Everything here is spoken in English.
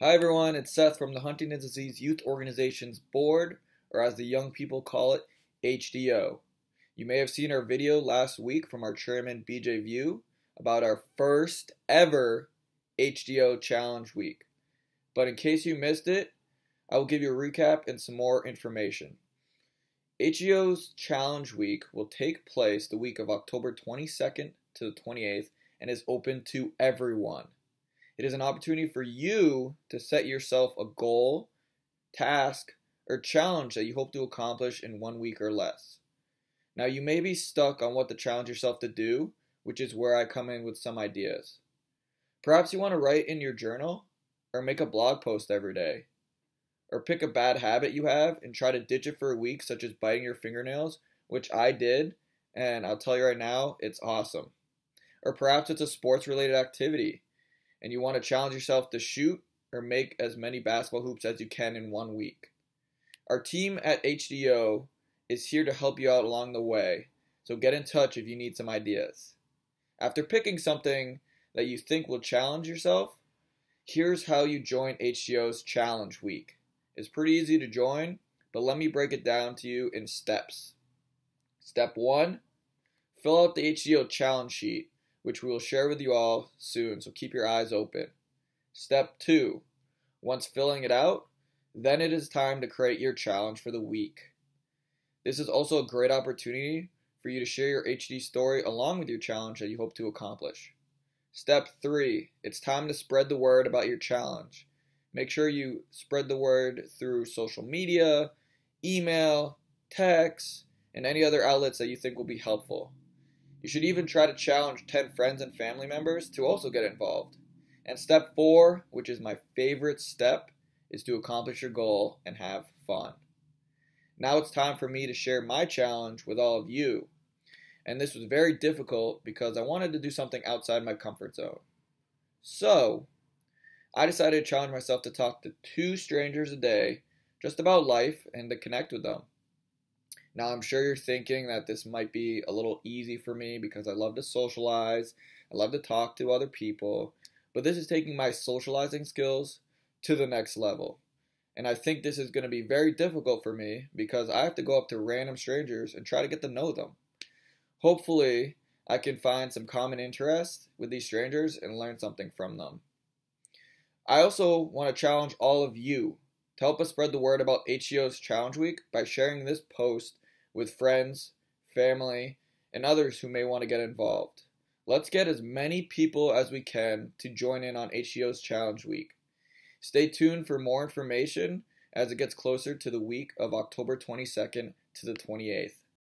Hi everyone, it's Seth from the Huntington's Disease Youth Organization's Board, or as the young people call it, HDYO. You may have seen our video last week from our chairman BJ View about our first ever HDYO Challenge Week. But in case you missed it, I will give you a recap and some more information. HDYO's Challenge Week will take place the week of October 22nd to the 28th and is open to everyone. It is an opportunity for you to set yourself a goal, task, or challenge that you hope to accomplish in one week or less. Now, you may be stuck on what to challenge yourself to do, which is where I come in with some ideas. Perhaps you want to write in your journal, or make a blog post every day, or pick a bad habit you have and try to ditch it for a week, such as biting your fingernails, which I did, and I'll tell you right now, it's awesome. Or perhaps it's a sports related activity and you want to challenge yourself to shoot or make as many basketball hoops as you can in one week. Our team at HDYO is here to help you out along the way, so get in touch if you need some ideas. After picking something that you think will challenge yourself, here's how you join HDYO's Challenge Week. It's pretty easy to join, but let me break it down to you in steps. Step 1 Fill out the HDYO challenge sheet which we will share with you all soon, so keep your eyes open. Step 2. Once filling it out, then it is time to create your challenge for the week. This is also a great opportunity for you to share your HD story along with your challenge that you hope to accomplish. Step 3. It's time to spread the word about your challenge. Make sure you spread the word through social media, email, text, and any other outlets that you think will be helpful. You should even try to challenge 10 friends and family members to also get involved. And step four, which is my favorite step, is to accomplish your goal and have fun. Now it's time for me to share my challenge with all of you. And this was very difficult because I wanted to do something outside my comfort zone. So, I decided to challenge myself to talk to two strangers a day just about life and to connect with them. Now, I'm sure you're thinking that this might be a little easy for me because I love to socialize, I love to talk to other people, but this is taking my socializing skills to the next level. And I think this is going to be very difficult for me because I have to go up to random strangers and try to get to know them. Hopefully, I can find some common interest with these strangers and learn something from them. I also want to challenge all of you to help us spread the word about HDYO's Challenge Week by sharing this post with friends, family, and others who may want to get involved. Let's get as many people as we can to join in on HDYO's Challenge Week. Stay tuned for more information as it gets closer to the week of October 22nd to the 28th.